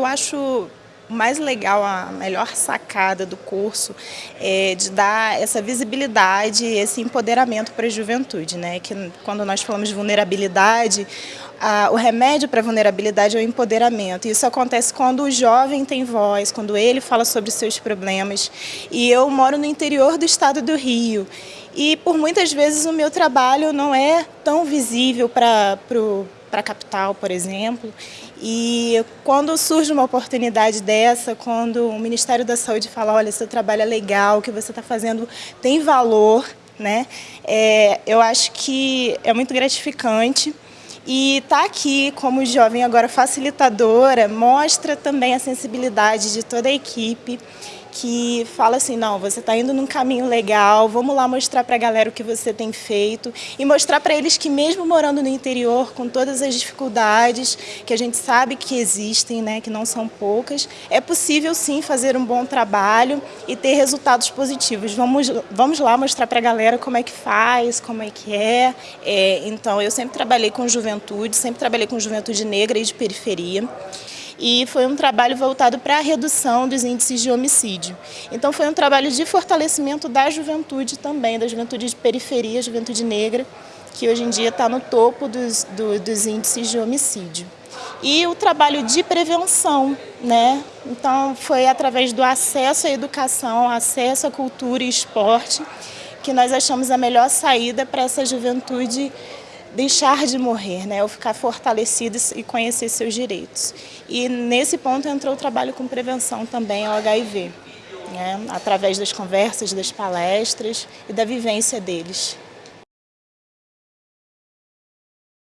Eu acho mais legal, a melhor sacada do curso é de dar essa visibilidade, esse empoderamento para a juventude, né? Que quando nós falamos de vulnerabilidade, a, o remédio para a vulnerabilidade é o empoderamento. Isso acontece quando o jovem tem voz, quando ele fala sobre seus problemas. E eu moro no interior do estado do Rio. E por muitas vezes o meu trabalho não é tão visível para o para a capital, por exemplo. E quando surge uma oportunidade dessa, quando o Ministério da Saúde fala, olha, seu trabalho é legal, o que você está fazendo tem valor, né? É, eu acho que é muito gratificante. E estar tá aqui como jovem agora facilitadora mostra também a sensibilidade de toda a equipe que fala assim, não, você está indo num caminho legal, vamos lá mostrar para a galera o que você tem feito e mostrar para eles que mesmo morando no interior, com todas as dificuldades que a gente sabe que existem, né, que não são poucas, é possível sim fazer um bom trabalho e ter resultados positivos. Vamos, vamos lá mostrar para a galera como é que faz, como é que é. é. Então, eu sempre trabalhei com juventude, sempre trabalhei com juventude negra e de periferia e foi um trabalho voltado para a redução dos índices de homicídio. Então foi um trabalho de fortalecimento da juventude também, da juventude de periferia, juventude negra, que hoje em dia está no topo dos, do, dos índices de homicídio. E o trabalho de prevenção, né? Então foi através do acesso à educação, acesso à cultura e esporte, que nós achamos a melhor saída para essa juventude deixar de morrer, né, ou ficar fortalecido e conhecer seus direitos. E nesse ponto entrou o trabalho com prevenção também ao HIV, né, através das conversas, das palestras e da vivência deles.